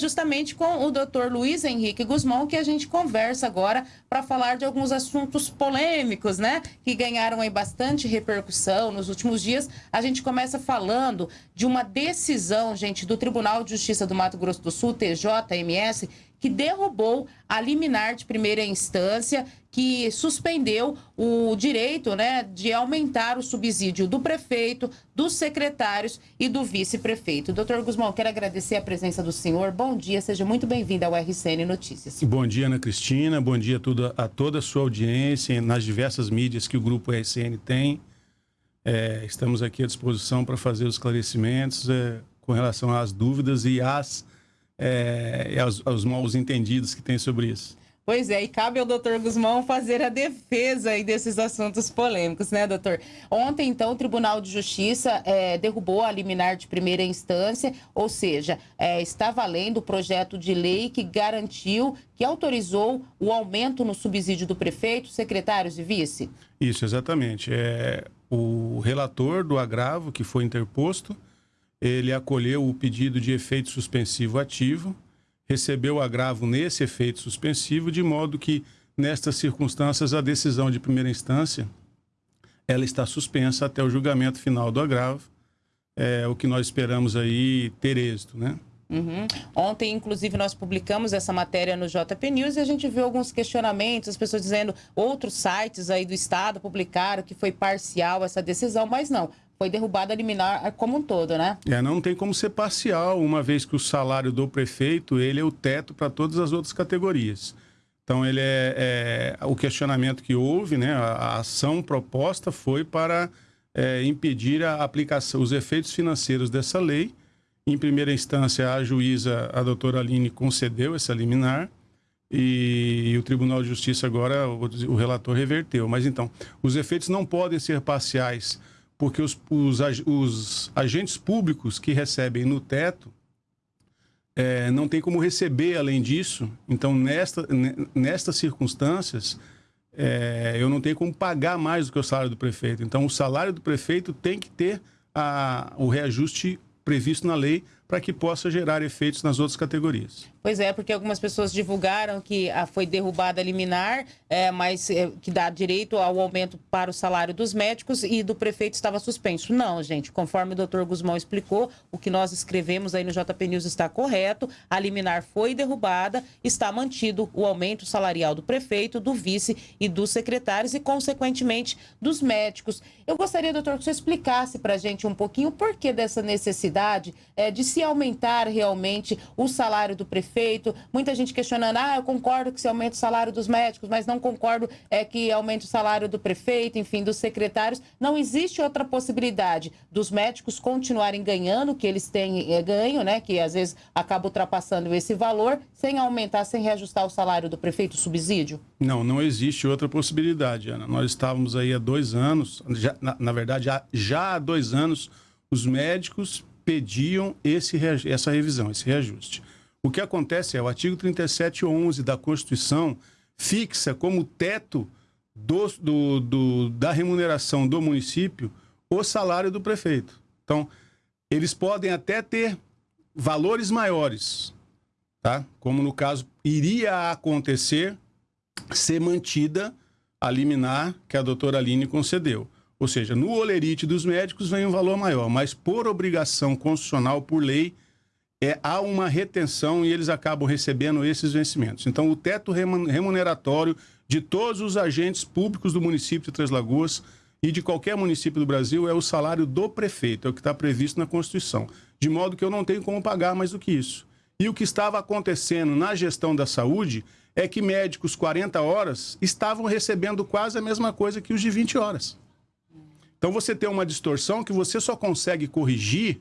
justamente com o doutor Luiz Henrique Guzmão que a gente conversa agora para falar de alguns assuntos polêmicos, né? Que ganharam aí bastante repercussão nos últimos dias. A gente começa falando de uma decisão, gente, do Tribunal de Justiça do Mato Grosso do Sul, TJMS, que derrubou a liminar de primeira instância que suspendeu o direito né, de aumentar o subsídio do prefeito, dos secretários e do vice-prefeito. Doutor Guzmão, quero agradecer a presença do senhor. Bom dia, seja muito bem-vindo ao RCN Notícias. Bom dia, Ana Cristina. Bom dia a toda a, toda a sua audiência nas diversas mídias que o Grupo RCN tem. É, estamos aqui à disposição para fazer os esclarecimentos é, com relação às dúvidas e às é, aos, aos maus entendidos que tem sobre isso. Pois é, e cabe ao doutor Guzmão fazer a defesa aí desses assuntos polêmicos, né, doutor? Ontem, então, o Tribunal de Justiça é, derrubou a liminar de primeira instância, ou seja, é, está valendo o projeto de lei que garantiu, que autorizou o aumento no subsídio do prefeito, secretários e vice? Isso, exatamente. É, o relator do agravo que foi interposto ele acolheu o pedido de efeito suspensivo ativo, recebeu o agravo nesse efeito suspensivo, de modo que, nestas circunstâncias, a decisão de primeira instância ela está suspensa até o julgamento final do agravo, é o que nós esperamos aí ter êxito, né? Uhum. Ontem, inclusive, nós publicamos essa matéria no JP News e a gente viu alguns questionamentos, as pessoas dizendo outros sites aí do Estado publicaram que foi parcial essa decisão, mas não foi derrubada a liminar como um todo, né? É, não tem como ser parcial, uma vez que o salário do prefeito ele é o teto para todas as outras categorias. Então, ele é, é, o questionamento que houve, né? A, ação proposta foi para é, impedir a aplicação, os efeitos financeiros dessa lei. Em primeira instância, a juíza, a doutora Aline, concedeu essa liminar. E, e, o Tribunal de Justiça agora, o, o relator reverteu. Mas então, os efeitos não podem ser parciais porque os, os, os agentes públicos que recebem no teto é, não tem como receber além disso. Então, nesta, nestas circunstâncias, é, eu não tenho como pagar mais do que o salário do prefeito. Então, o salário do prefeito tem que ter a, o reajuste previsto na lei para que possa gerar efeitos nas outras categorias. Pois é, porque algumas pessoas divulgaram que a, foi derrubada a liminar, é, mas é, que dá direito ao aumento para o salário dos médicos e do prefeito estava suspenso. Não, gente, conforme o doutor Guzmão explicou, o que nós escrevemos aí no JP News está correto, a liminar foi derrubada, está mantido o aumento salarial do prefeito, do vice e dos secretários e, consequentemente, dos médicos. Eu gostaria, doutor, que você explicasse para a gente um pouquinho o porquê dessa necessidade é, de se se aumentar realmente o salário do prefeito. Muita gente questionando, ah, eu concordo que se aumente o salário dos médicos, mas não concordo é, que aumente o salário do prefeito, enfim, dos secretários. Não existe outra possibilidade dos médicos continuarem ganhando o que eles têm é, ganho, né? Que às vezes acaba ultrapassando esse valor, sem aumentar, sem reajustar o salário do prefeito, o subsídio? Não, não existe outra possibilidade, Ana. Nós estávamos aí há dois anos, já, na, na verdade, já, já há dois anos, os médicos pediam esse, essa revisão, esse reajuste. O que acontece é o artigo 3711 da Constituição fixa como teto do, do, do, da remuneração do município o salário do prefeito. Então, eles podem até ter valores maiores, tá? Como no caso iria acontecer ser mantida a liminar que a doutora Aline concedeu. Ou seja, no olerite dos médicos vem um valor maior, mas por obrigação constitucional, por lei, é, há uma retenção e eles acabam recebendo esses vencimentos. Então, o teto remuneratório de todos os agentes públicos do município de Três Lagoas e de qualquer município do Brasil é o salário do prefeito, é o que está previsto na Constituição. De modo que eu não tenho como pagar mais do que isso. E o que estava acontecendo na gestão da saúde é que médicos 40 horas estavam recebendo quase a mesma coisa que os de 20 horas. Então você tem uma distorção que você só consegue corrigir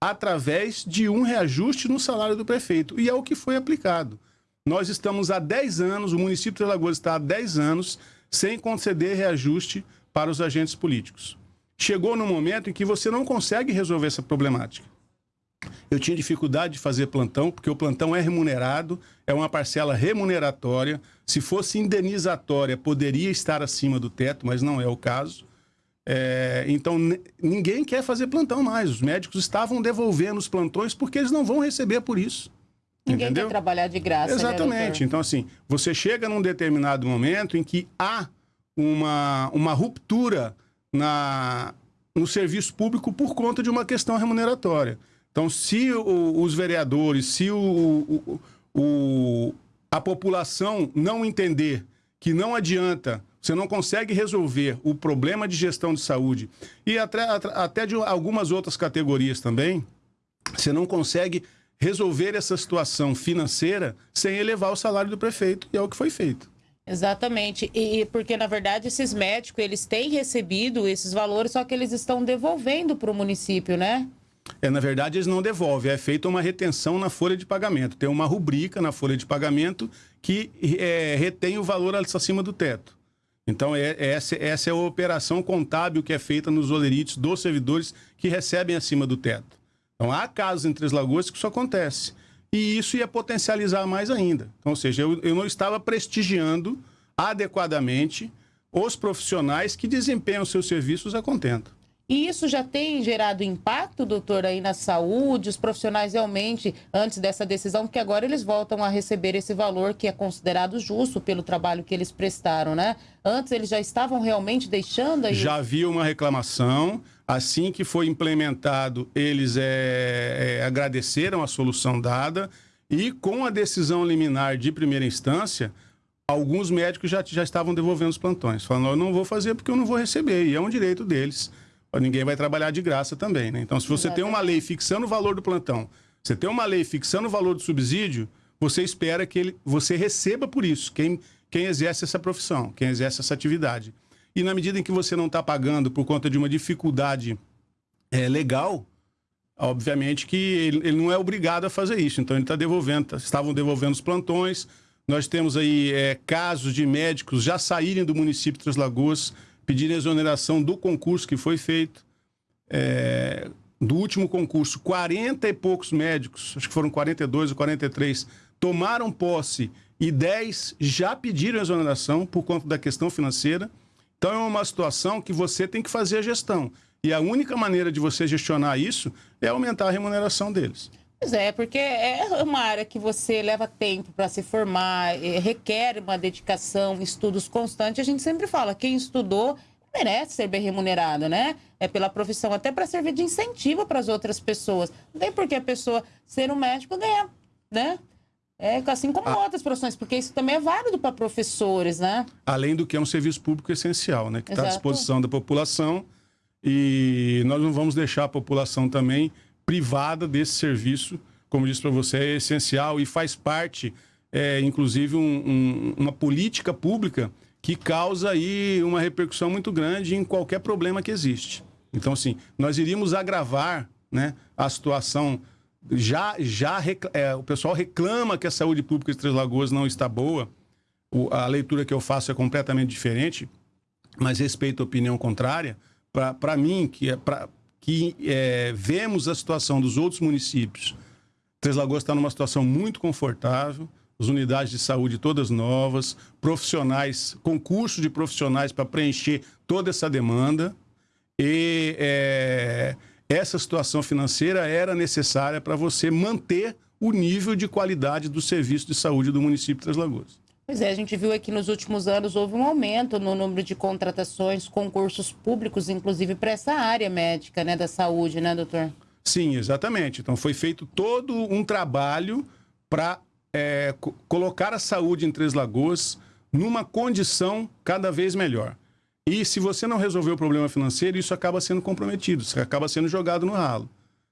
através de um reajuste no salário do prefeito. E é o que foi aplicado. Nós estamos há 10 anos, o município de Alagoas está há 10 anos sem conceder reajuste para os agentes políticos. Chegou no momento em que você não consegue resolver essa problemática. Eu tinha dificuldade de fazer plantão, porque o plantão é remunerado, é uma parcela remuneratória. Se fosse indenizatória, poderia estar acima do teto, mas não é o caso. É, então, ninguém quer fazer plantão mais. Os médicos estavam devolvendo os plantões porque eles não vão receber por isso. Ninguém entendeu? quer trabalhar de graça. né, Exatamente. doutor? então, assim, você chega num determinado momento em que há uma, uma ruptura na, no serviço público por conta de uma questão remuneratória. Então, se o- os vereadores, se o, o- o- a população não entender que não adianta, você não consegue resolver o problema de gestão de saúde e até, até de algumas outras categorias também, você não consegue resolver essa situação financeira sem elevar o salário do prefeito, e é o que foi feito. Exatamente. E porque, na verdade, esses médicos, eles têm recebido esses valores, só que eles estão devolvendo para o município, né? É, na verdade, eles não devolvem, é feita uma retenção na folha de pagamento. Tem uma rubrica na folha de pagamento que é, retém o valor acima do teto. Então, é, é essa, essa é a operação contábil que é feita nos olerites dos servidores que recebem acima do teto. Então, há casos em Três Lagoas que isso acontece. E isso ia potencializar mais ainda. Então, ou seja, eu, eu não estava prestigiando adequadamente os profissionais que desempenham seus serviços a contento. E isso já tem gerado impacto, doutor, aí na saúde, os profissionais realmente, antes dessa decisão, porque agora eles voltam a receber esse valor que é considerado justo pelo trabalho que eles prestaram, né? Antes eles já estavam realmente deixando aí. Já havia uma reclamação. Assim que foi implementado, eles é, é, agradeceram a solução dada. E com a decisão liminar de primeira instância, alguns médicos já, já estavam devolvendo os plantões. Falando, eu não vou fazer porque eu não vou receber. E é um direito deles. Ninguém vai trabalhar de graça também, né? Então, se você tem uma lei fixando o valor do plantão, você tem uma lei fixando o valor do subsídio, você espera que ele, você receba por isso, quem, quem exerce essa profissão, quem exerce essa atividade. E na medida em que você não está pagando por conta de uma dificuldade é, legal, obviamente que ele, ele, não é obrigado a fazer isso. Então ele está devolvendo, tá, estavam devolvendo os plantões. Nós temos aí é, casos de médicos já saírem do município de Três Lagoas, pedirem exoneração do concurso que foi feito. É, do último concurso, 40 e poucos médicos, acho que foram 42 ou 43, tomaram posse e 10 já pediram exoneração por conta da questão financeira. Então é uma situação que você tem que fazer a gestão. E a única maneira de você gestionar isso é aumentar a remuneração deles. Pois é, porque é uma área que você leva tempo para se formar, é, requer uma dedicação, estudos constantes. A gente sempre fala, quem estudou merece ser bem remunerado, né? É pela profissão, até para servir de incentivo para as outras pessoas. Não tem por que a pessoa ser um médico ganhar, né? É assim como ah. outras profissões, porque isso também é válido para professores, né? Além do que é um serviço público essencial, né? Que está à disposição da população e nós não vamos deixar a população também privada desse serviço. Como disse para você, é essencial e faz parte, é, inclusive, um, um, uma política pública que causa aí uma repercussão muito grande em qualquer problema que existe. Então, assim, nós iríamos agravar né, a situação. Já, já é, o pessoal reclama que a saúde pública de Três Lagoas não está boa. O, a leitura que eu faço é completamente diferente, mas respeito a opinião contrária. Para mim, que, é que é, vemos a situação dos outros municípios, Três Lagoas está numa situação muito confortável as unidades de saúde todas novas, profissionais, concurso de profissionais para preencher toda essa demanda. E é, essa situação financeira era necessária para você manter o nível de qualidade do serviço de saúde do município de Três Lagoas. Pois é, a gente viu aqui nos últimos anos houve um aumento no número de contratações, concursos públicos, inclusive para essa área médica, né, da saúde, né, doutor? Sim, exatamente. Então foi feito todo um trabalho para é, colocar a saúde em Três Lagoas numa condição cada vez melhor. E se você não resolver o problema financeiro, isso acaba sendo comprometido, isso acaba sendo jogado no ralo.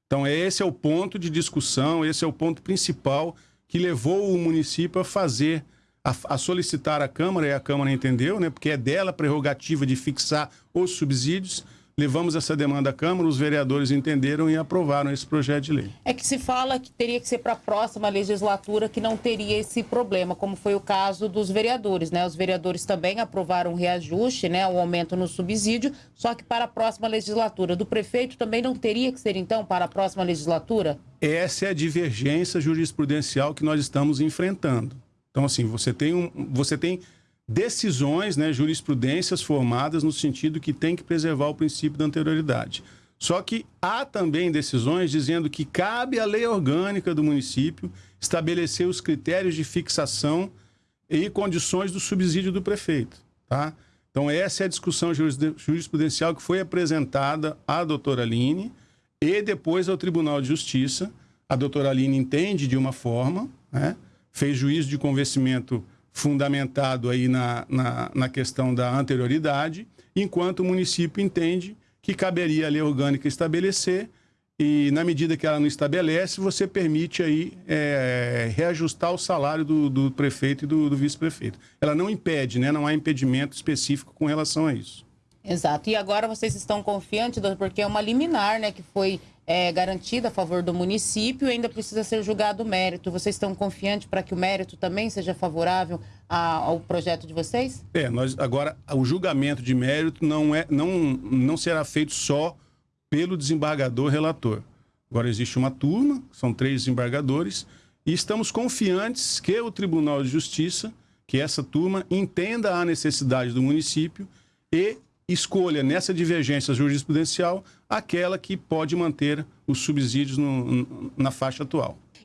Então, esse é o ponto de discussão, esse é o ponto principal que levou o município a fazer, a, a solicitar à Câmara, e a Câmara entendeu, né, porque é dela a prerrogativa de fixar os subsídios, Levamos essa demanda à Câmara, os vereadores entenderam e aprovaram esse projeto de lei. É que se fala que teria que ser para a próxima legislatura que não teria esse problema, como foi o caso dos vereadores, né? Os vereadores também aprovaram o reajuste, né? O aumento no subsídio, só que para a próxima legislatura. Do prefeito também não teria que ser, então, para a próxima legislatura? Essa é a divergência jurisprudencial que nós estamos enfrentando. Então, assim, você tem um. Você tem decisões, né, jurisprudências formadas no sentido que tem que preservar o princípio da anterioridade. Só que há também decisões dizendo que cabe à lei orgânica do município estabelecer os critérios de fixação e condições do subsídio do prefeito. Tá? Então, essa é a discussão jurisprudencial que foi apresentada à doutora Aline e depois ao Tribunal de Justiça. A doutora Aline entende de uma forma, né? Fez juízo de convencimento fundamentado aí na, na, na questão da anterioridade, enquanto o município entende que caberia a lei orgânica estabelecer e na medida que ela não estabelece, você permite aí é, reajustar o salário do, do prefeito e do, do vice-prefeito. Ela não impede, né? Não há impedimento específico com relação a isso. Exato. E agora vocês estão confiantes, porque é uma liminar, né, que foi é, garantida a favor do município ainda precisa ser julgado o mérito. Vocês estão confiantes para que o mérito também seja favorável a, ao projeto de vocês? É, nós agora o julgamento de mérito não é, não, não será feito só pelo desembargador relator. Agora existe uma turma, são três desembargadores, e estamos confiantes que o Tribunal de Justiça, que essa turma entenda a necessidade do município e escolha nessa divergência jurisprudencial aquela que pode manter os subsídios no, na faixa atual.